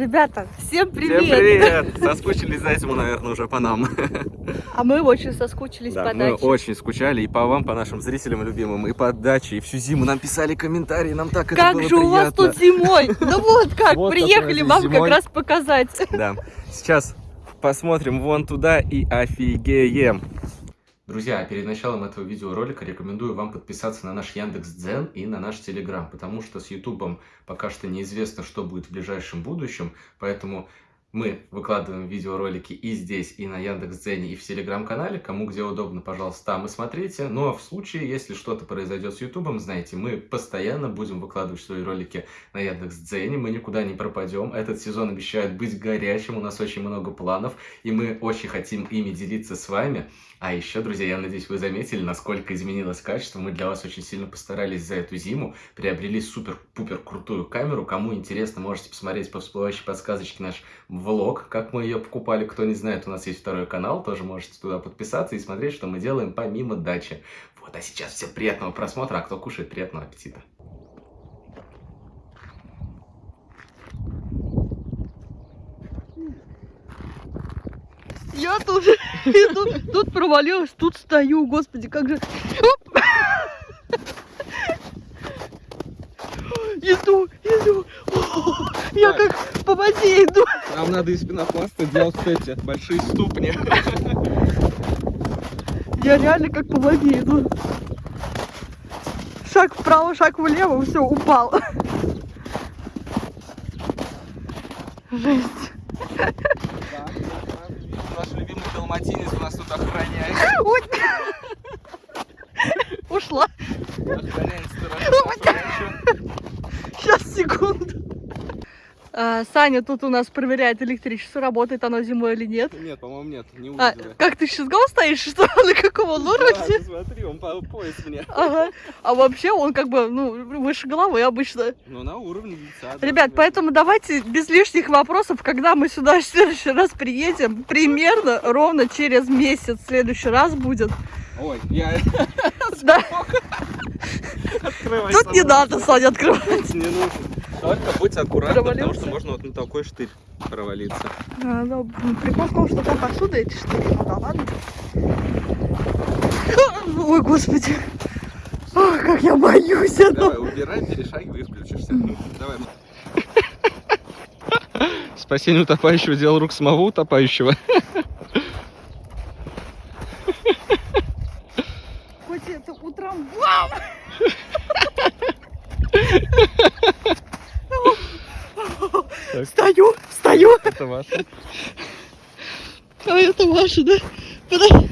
Ребята, всем привет! Всем привет! Соскучились за этим, наверное, уже по нам. А мы очень соскучились Да, по мы даче. очень скучали и по вам, по нашим зрителям любимым, и по даче, и всю зиму нам писали комментарии, нам так это Как было же у вас приятно. тут зимой? Ну вот как, Вот приехали как вам как зимой. раз показать. Да, сейчас посмотрим вон туда и офигеем. Друзья, перед началом этого видеоролика рекомендую вам подписаться на наш Яндекс.Дзен и на наш Телеграм, потому что с Ютубом пока что неизвестно, что будет в ближайшем будущем, поэтому мы выкладываем видеоролики и здесь, и на Яндекс.Дзене, и в Телеграм-канале. Кому где удобно, пожалуйста, там и смотрите. Ну а в случае, если что-то произойдет с Ютубом, знаете, мы постоянно будем выкладывать свои ролики на Яндекс.Дзене, мы никуда не пропадем. Этот сезон обещает быть горячим, у нас очень много планов, и мы очень хотим ими делиться с вами. А еще, друзья, я надеюсь, вы заметили, насколько изменилось качество. Мы для вас очень сильно постарались за эту зиму, приобрели супер-пупер крутую камеру. Кому интересно, можете посмотреть по всплывающей подсказочке наш влог, как мы ее покупали. Кто не знает, у нас есть второй канал, тоже можете туда подписаться и смотреть, что мы делаем помимо дачи. Вот, а сейчас всем приятного просмотра, а кто кушает, приятного аппетита. Я тут иду, тут провалилась, тут стою, господи, как же... Оп! Иду, иду. О, Я как по воде иду. Нам надо из пенопласта делать эти большие ступни. Я реально как по воде иду. Шаг вправо, шаг влево, все, упал. Жесть. Наш любимый далматинец у нас тут охраняет. Ой. Ушла. Охраняет Сейчас, секунду. А, Саня тут у нас проверяет электричество, работает оно зимой или нет. Нет, по-моему, нет, не А, как ты сейчас гол стоишь, что на каком он уровне? смотри, он по пояс мне. Ага. А вообще он как бы, ну, выше головы обычно. Ну, на уровне лица. Ребят, поэтому давайте без лишних вопросов, когда мы сюда в следующий раз приедем, примерно ровно через месяц в следующий раз будет. Ой, я Да, открывай. тут не надо, Саня, открывать. Не нужно. Только будь аккуратна, потому что можно вот на такой штырь провалиться. А, ну, прикол в том, что там отсюда эти штуки, ну да ладно. Ой, господи. Ох, как я боюсь этого. Давай, убирай, перешагивай и включишься. Давай. Спасение утопающего – дело рук самого утопающего. Хоть это утром... Вау! Так. Стою, стою. Это ваше. А это ваше, да? Подожди.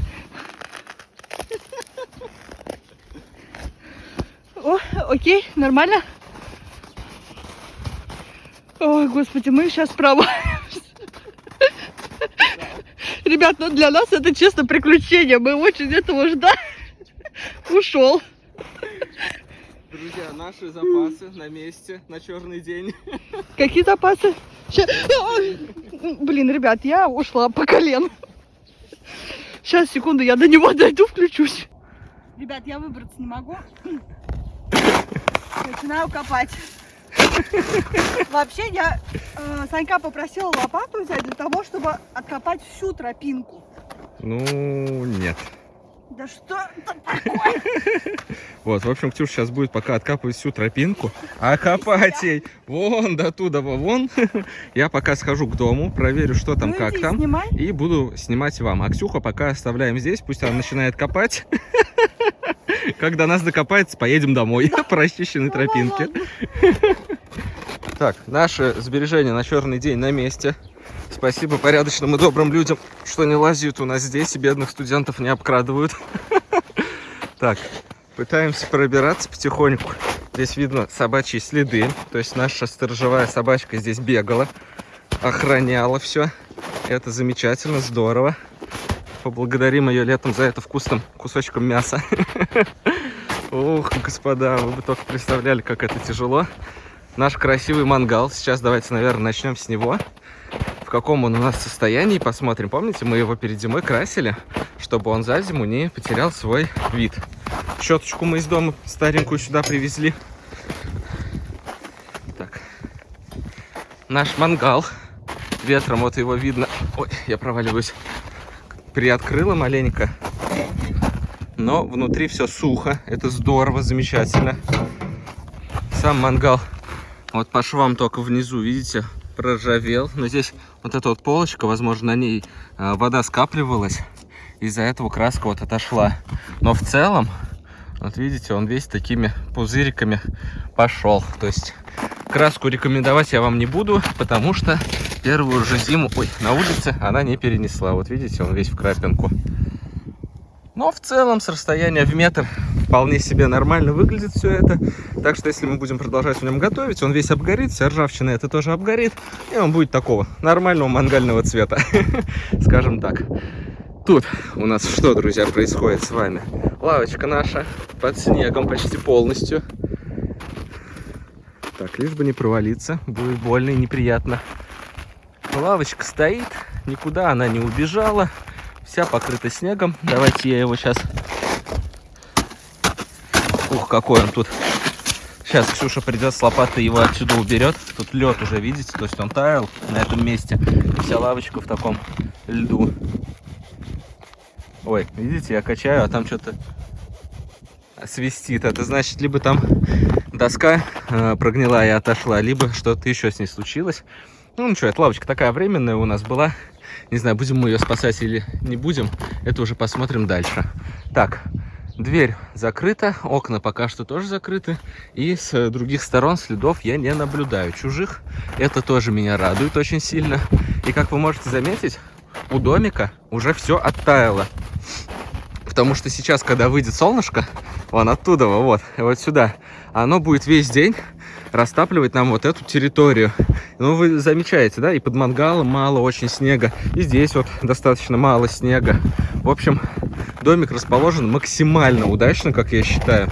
О, окей, нормально? Ой, господи, мы сейчас провалимся. Ребят, ну для нас это честно приключение. Мы очень этого ждали. Ушел. Друзья, наши запасы на месте на черный день. Какие запасы? Ща- Ой, Блин, ребят, я ушла по колено. Сейчас, секунду, я до него дойду, включусь. Ребят, я выбраться не могу. Начинаю копать. Вообще, я э, Санька попросила лопату взять для того, чтобы откопать всю тропинку. Ну, нет. Да что это такое? Вот, в общем, Ксюша сейчас будет пока откапывать всю тропинку, а копать ей вон до туда, вон. Я пока схожу к дому, проверю, что там, Ну, как там. Снимай. И буду снимать вам. А Ксюха пока оставляем здесь, пусть она начинает копать. Когда нас докопается, поедем домой по расчищенной Ну, тропинке. Так, наши сбережения на черный день на месте. Спасибо порядочным и добрым людям, что не лазят у нас здесь и бедных студентов не обкрадывают. Так, пытаемся пробираться потихоньку. Здесь видно собачьи следы. То есть наша сторожевая собачка здесь бегала, охраняла все. Это замечательно, здорово. Поблагодарим ее летом за это вкусным кусочком мяса. Ух, господа, вы бы только представляли, как это тяжело. Наш красивый мангал. Сейчас давайте, наверное, начнем с него. В каком он у нас состоянии, посмотрим. Помните, мы его перед зимой красили, чтобы он за зиму не потерял свой вид. Щеточку мы из дома старенькую сюда привезли. Так. наш мангал. Ветром вот его видно. Ой, я проваливаюсь. Приоткрыла маленько. Но внутри все сухо. Это здорово, замечательно. Сам мангал вот по швам только внизу, видите, проржавел. Но здесь вот эта вот полочка, возможно, на ней э, вода скапливалась. Из-за этого краска вот отошла. Но в целом, вот видите, он весь такими пузыриками пошел. То есть краску рекомендовать я вам не буду, потому что первую же зиму, ой, на улице она не перенесла. Вот видите, он весь в крапинку. Но в целом с расстояния в метр вполне себе нормально выглядит все это. Так что если мы будем продолжать в нем готовить, он весь обгорит, вся ржавчина это тоже обгорит. И он будет такого нормального мангального цвета, скажем так. Тут у нас что, друзья, происходит с вами? Лавочка наша под снегом почти полностью. Так, лишь бы не провалиться, будет больно и неприятно. Лавочка стоит, никуда она не убежала вся покрыта снегом. Давайте я его сейчас... Ух, какой он тут. Сейчас Ксюша придет с лопатой, его отсюда уберет. Тут лед уже, видите, то есть он таял на этом месте. Вся лавочка в таком льду. Ой, видите, я качаю, а там что-то свистит. Это значит, либо там доска э, прогнила и отошла, либо что-то еще с ней случилось. Ну, что, эта лавочка такая временная у нас была. Не знаю, будем мы ее спасать или не будем, это уже посмотрим дальше. Так, дверь закрыта, окна пока что тоже закрыты. И с других сторон следов я не наблюдаю. Чужих это тоже меня радует очень сильно. И как вы можете заметить, у домика уже все оттаяло. Потому что сейчас, когда выйдет солнышко, вон оттуда, вот, вот сюда, оно будет весь день растапливать нам вот эту территорию. Ну, вы замечаете, да, и под мангалом мало очень снега, и здесь вот достаточно мало снега. В общем, домик расположен максимально удачно, как я считаю.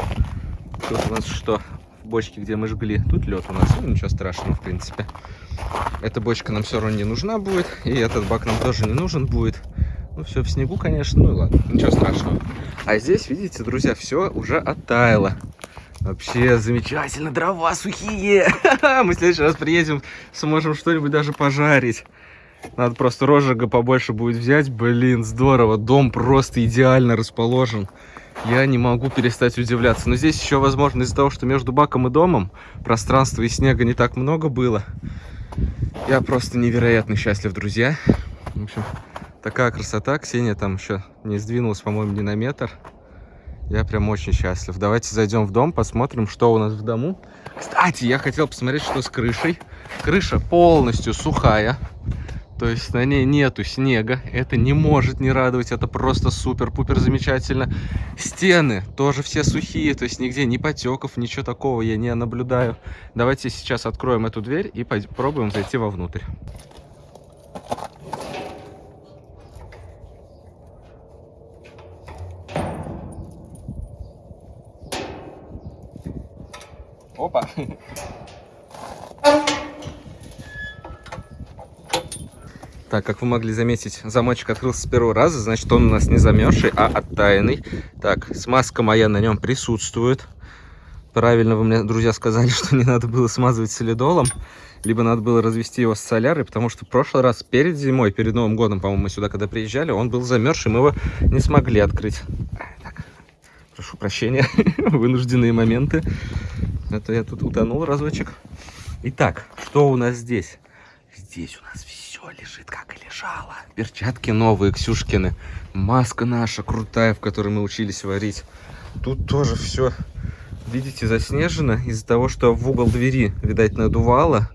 Тут у нас что? В бочке, где мы жгли. Тут лед у нас, ну, ничего страшного, в принципе. Эта бочка нам все равно не нужна будет, и этот бак нам тоже не нужен будет. Ну, все в снегу, конечно, ну и ладно, ничего страшного. А здесь, видите, друзья, все уже оттаяло. Вообще замечательно, дрова сухие. Мы в следующий раз приедем, сможем что-нибудь даже пожарить. Надо просто розжига побольше будет взять. Блин, здорово. Дом просто идеально расположен. Я не могу перестать удивляться. Но здесь еще, возможно, из-за того, что между баком и домом пространства и снега не так много было. Я просто невероятно счастлив, друзья. В общем, такая красота. Ксения там еще не сдвинулась, по-моему, ни на метр. Я прям очень счастлив. Давайте зайдем в дом, посмотрим, что у нас в дому. Кстати, я хотел посмотреть, что с крышей. Крыша полностью сухая. То есть на ней нету снега. Это не может не радовать. Это просто супер-пупер замечательно. Стены тоже все сухие. То есть нигде ни потеков, ничего такого я не наблюдаю. Давайте сейчас откроем эту дверь и попробуем зайти вовнутрь. Опа. Так, как вы могли заметить, замочек открылся с первого раза, значит он у нас не замерзший, а оттаянный. Так, смазка моя на нем присутствует. Правильно вы мне, друзья, сказали, что не надо было смазывать солидолом, либо надо было развести его с солярой, потому что в прошлый раз перед зимой, перед Новым годом, по-моему, мы сюда когда приезжали, он был замерзший, мы его не смогли открыть. Так, прошу прощения, вынужденные моменты. Это я тут утонул разочек. Итак, что у нас здесь? Здесь у нас все лежит, как и лежало. Перчатки новые, Ксюшкины. Маска наша крутая, в которой мы учились варить. Тут тоже все, видите, заснежено из-за того, что в угол двери, видать, надувало.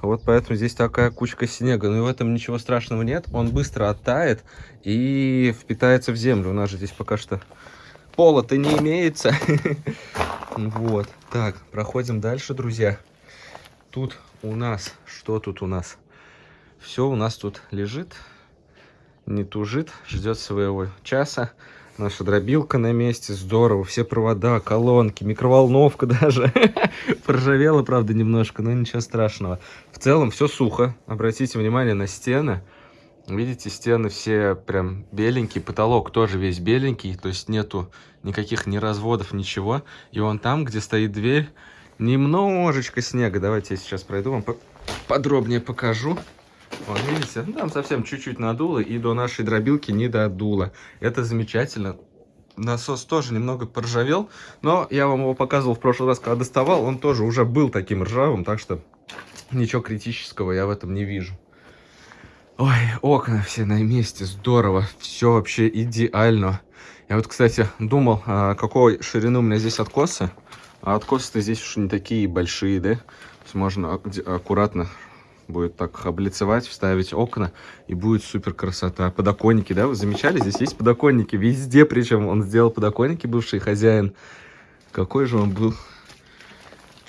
Вот поэтому здесь такая кучка снега. Но и в этом ничего страшного нет. Он быстро оттает и впитается в землю. У нас же здесь пока что пола-то не имеется. Вот. Так, проходим дальше, друзья. Тут у нас... Что тут у нас? Все у нас тут лежит, не тужит, ждет своего часа. Наша дробилка на месте, здорово. Все провода, колонки, микроволновка даже. Поржавела, правда, немножко, но ничего страшного. В целом все сухо. Обратите внимание на стены. Видите, стены все прям беленькие, потолок тоже весь беленький, то есть нету никаких ни разводов, ничего. И вон там, где стоит дверь, немножечко снега. Давайте я сейчас пройду вам. подробнее покажу. Вот, видите, там совсем чуть-чуть надуло, и до нашей дробилки не додуло. Это замечательно. Насос тоже немного поржавел, но я вам его показывал в прошлый раз, когда доставал. Он тоже уже был таким ржавым, так что ничего критического я в этом не вижу. Ой, окна все на месте, здорово, все вообще идеально. Я вот, кстати, думал, а, какой ширины у меня здесь откосы. А откосы-то здесь уж не такие большие, да? То есть можно аккуратно будет так облицевать, вставить окна, и будет супер красота. Подоконники, да, вы замечали? Здесь есть подоконники везде, причем он сделал подоконники, бывший хозяин. Какой же он был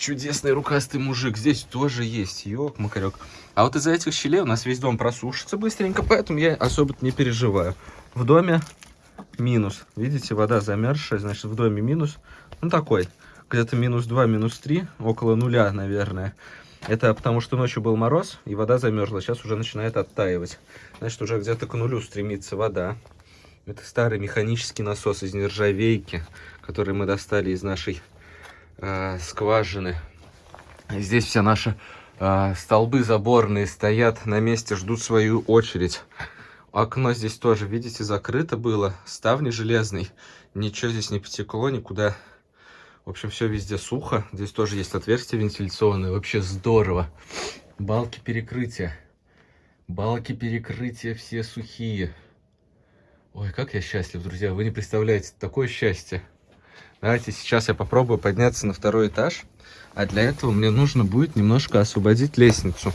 чудесный рукастый мужик. Здесь тоже есть, ёк, макарек. А вот из-за этих щелей у нас весь дом просушится быстренько, поэтому я особо не переживаю. В доме минус. Видите, вода замерзшая, значит в доме минус. Ну такой, где-то минус 2, минус 3, около нуля, наверное. Это потому, что ночью был мороз, и вода замерзла. Сейчас уже начинает оттаивать. Значит, уже где-то к нулю стремится вода. Это старый механический насос из нержавейки, который мы достали из нашей э, скважины. Здесь вся наша э, столбы заборные стоят на месте, ждут свою очередь. Окно здесь тоже, видите, закрыто было. Ставни железный. Ничего здесь не потекло никуда. В общем, все везде сухо. Здесь тоже есть отверстие вентиляционное. Вообще здорово. Балки перекрытия. Балки перекрытия все сухие. Ой, как я счастлив, друзья. Вы не представляете, такое счастье. Давайте сейчас я попробую подняться на второй этаж. А для этого мне нужно будет немножко освободить лестницу.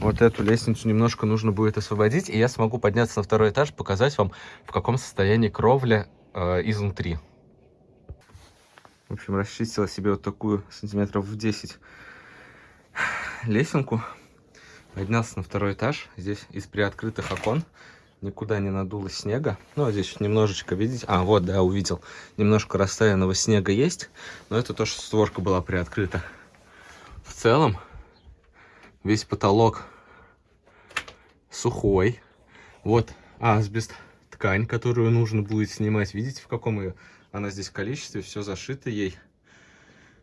Вот эту лестницу немножко нужно будет освободить. И я смогу подняться на второй этаж, показать вам, в каком состоянии кровля э, изнутри. В общем, расчистила себе вот такую сантиметров в 10 лесенку. Поднялся на второй этаж. Здесь из приоткрытых окон никуда не надуло снега. Ну, а здесь немножечко, видите? А, вот, да, увидел. Немножко растаянного снега есть. Но это то, что створка была приоткрыта. В целом, весь потолок сухой. Вот асбест, ткань, которую нужно будет снимать. Видите, в каком ее она здесь количестве, все зашито ей.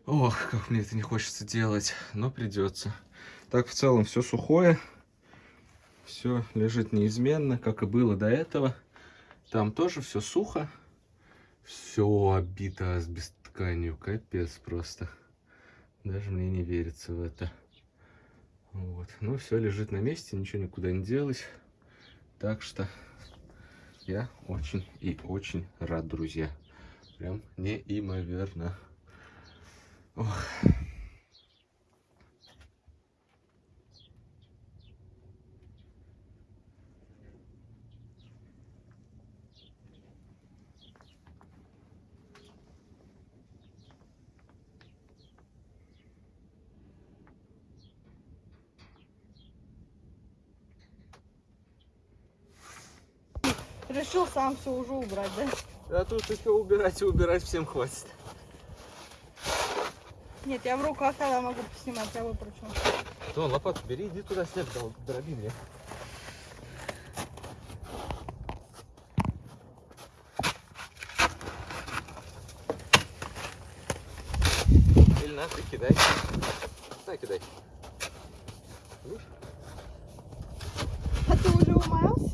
Ох, как мне это не хочется делать, но придется. Так, в целом, все сухое. Все лежит неизменно, как и было до этого. Там тоже все сухо. Все обито асбест тканью. Капец просто. Даже мне не верится в это. Вот. Ну, все лежит на месте, ничего никуда не делось. Так что я очень и очень рад, друзья. Прям неимоверно. Ох. Решил сам все уже убрать, да? А тут еще убирать и убирать всем хватит. Нет, я в руках тогда могу поснимать, я выпручу. Ну, лопату бери, иди туда снег дроби мне. Или на, ты кидай. На, кидай. Видишь? А ты уже умаялся?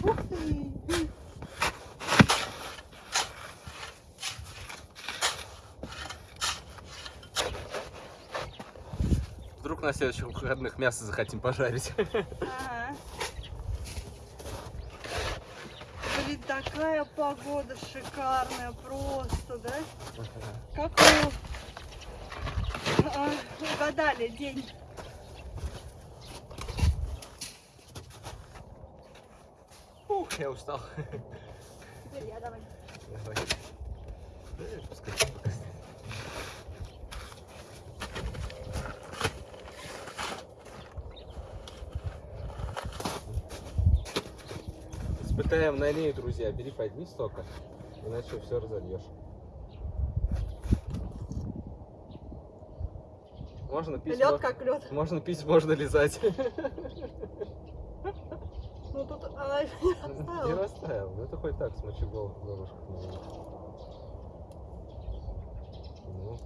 Ух ты! Вдруг на следующих выходных мясо захотим пожарить. Ага. Блин, такая погода шикарная просто, да? Как вы а, угадали день? Ух, я устал. Теперь я давай. Давай. Да, пускай Улетаем на ней, друзья. Бери, поднись только, иначе все разольешь. Можно пить, Лед как лед. можно пить, можно лизать. Ну тут она не Не оставила. растаял. Ну это хоть так с мочегол в. Ну,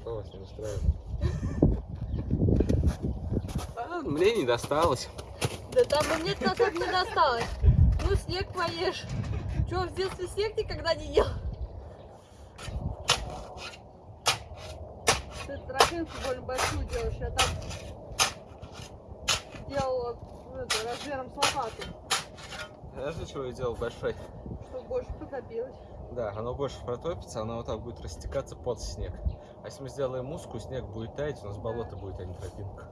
что вас не устраивает? А, мне не досталось. Да там и мне так не досталось. Снег поешь. Че, в детстве снег никогда не ел? Ты тропинку более большую делаешь, я там делала ну, это, размером с лопату, Знаешь, для чего я делал большой? чтобы больше потопилось. Да, оно больше протопится, оно вот так будет растекаться под снег. А если мы сделаем узкую, снег будет таять, у нас болото будет, а не тропинка.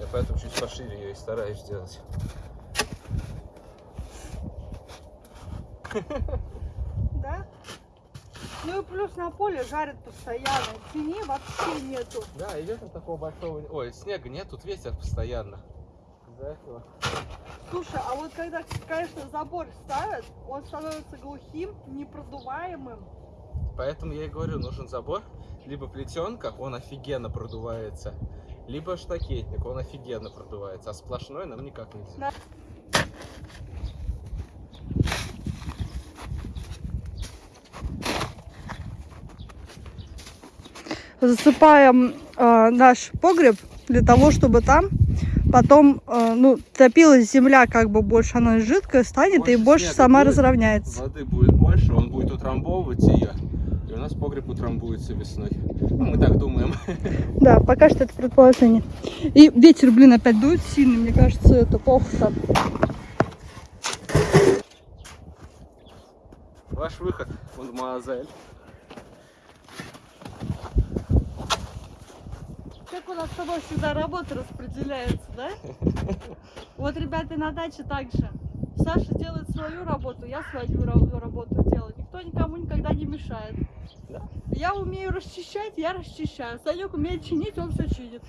Я поэтому чуть пошире ее и стараюсь сделать. Да? Ну и плюс на поле жарят постоянно. Тени вообще нету. Да, и ветра такого большого... Ой, снега нет, тут ветер постоянно. Из-за этого. Слушай, а вот когда, конечно, забор ставят, он становится глухим, непродуваемым. Поэтому я и говорю, нужен забор. Либо плетенка, он офигенно продувается. Либо штакетник, он офигенно продувается. А сплошной нам никак нельзя. Засыпаем э, наш погреб для того, чтобы там потом э, ну, топилась земля как бы больше, она жидкая станет и Больше больше снега сама будет. разровняется. Воды будет больше, он будет утрамбовывать ее. И у нас погреб утрамбуется весной. Ну, мы так думаем. Да, пока что это предположение. И ветер, блин, опять дует сильный, мне кажется, это плохо. Ваш выход, мадемуазель. Как у нас с тобой всегда работа распределяется, да? Вот, ребята, на даче так же. Саша делает свою работу, я свою ра- работу делаю. Никто никому никогда не мешает. Да. Я умею расчищать, я расчищаю. Санек умеет чинить, он все чинит.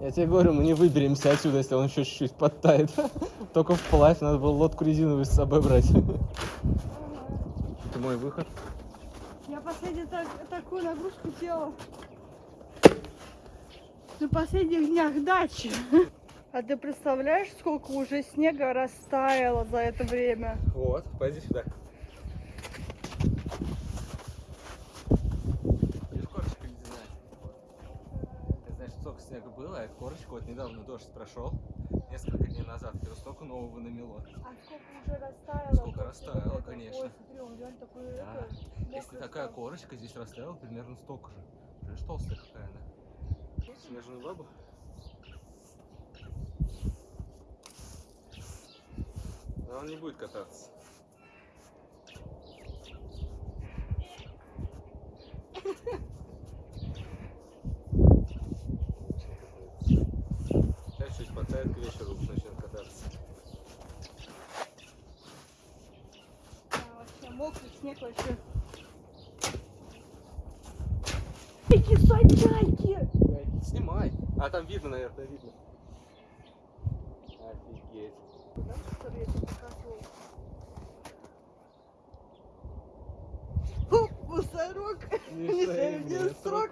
Я тебе говорю, мы не выберемся отсюда, если он еще чуть-чуть подтает. Только вплавь, надо было лодку резиновую с собой брать. Это мой выход. Я последний так, такую нагрузку делала на последних днях дачи. А ты представляешь, сколько уже снега растаяло за это время? Вот, пойди сюда. Видишь, корочка ледяная. Ты знаешь, сколько снега было, а эта корочка вот недавно дождь прошел, несколько дней назад, и вот столько нового намело. А сколько уже растаяло? Сколько растаяло, конечно. Ой, смотри, он реально такой, Да. это, Если такая стал. корочка здесь растаяла, примерно столько же. Видишь, толстая какая она. Снежную бабу? Но он не будет кататься. Сейчас чуть потает к вечеру, начнет кататься. Вообще мокрый снег вообще. Эти садяки! Снимай. А там видно, наверное, видно. Офигеть. Да, который я тебе показывала. Фу, мусорок! Не шею, не срок!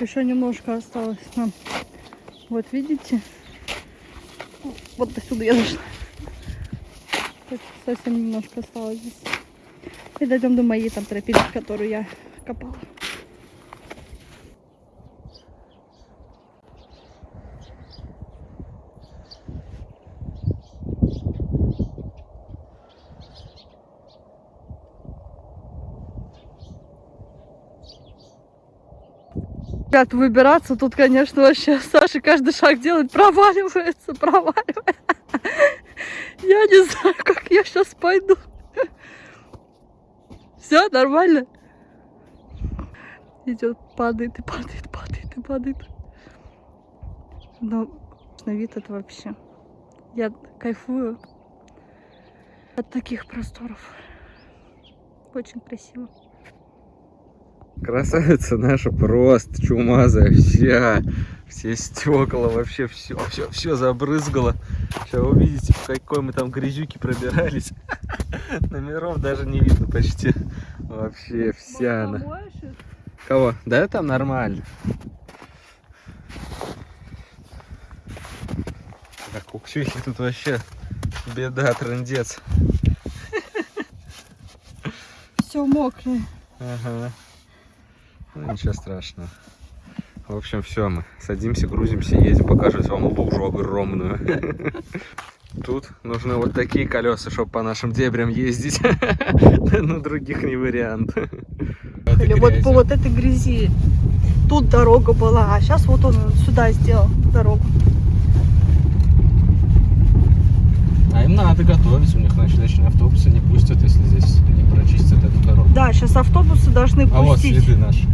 Еще немножко осталось нам. Вот видите? Вот до сюда я зашла. Совсем немножко осталось здесь. И дойдем до моей там тропинки, которую я копала. Ребят, выбираться тут, конечно, вообще Саша каждый шаг делает, проваливается, проваливается. Я не знаю, как я сейчас пойду. Все нормально? Идет, падает и падает, падает и падает. Но на вид это вообще. Я кайфую от таких просторов. Очень красиво. Красавица наша просто чумазая вся. Все стекла, вообще все, все, все забрызгало. Сейчас увидите, в какой мы там грязюки пробирались. Номеров даже не видно почти. Вообще вся она. Кого? Да там нормально. Так, у Ксюхи тут вообще беда, трындец. Все мокрое. Ага. Ну, ничего страшного. В общем, все, мы садимся, грузимся, едем, покажу вам лужу огромную. Тут нужны вот такие колеса, чтобы по нашим дебрям ездить. На других не вариант. Или вот по вот этой грязи. Тут дорога была, а сейчас вот он сюда сделал дорогу. А им надо готовить, у них, значит, личные автобусы не пустят, если здесь не прочистят эту дорогу. Да, сейчас автобусы должны А вот пустить. следы наши.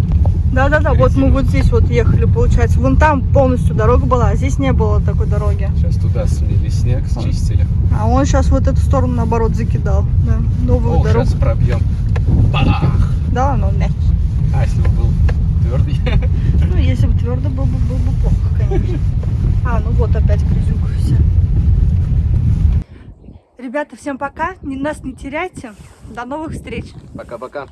Да-да-да, вот мы вот здесь вот ехали, получается. Вон там полностью дорога была, а здесь не было такой дороги. Сейчас туда смели снег, счистили. А он сейчас вот эту сторону наоборот закидал. Да, новую О, дорогу. сейчас пробьем. Бах! Да, но мягкий. А, если бы был твердый. Ну, если бы твердо был бы, было бы плохо, конечно. А, ну вот опять грязюка вся. Ребята, всем пока. Нас не теряйте. До новых встреч. Пока-пока.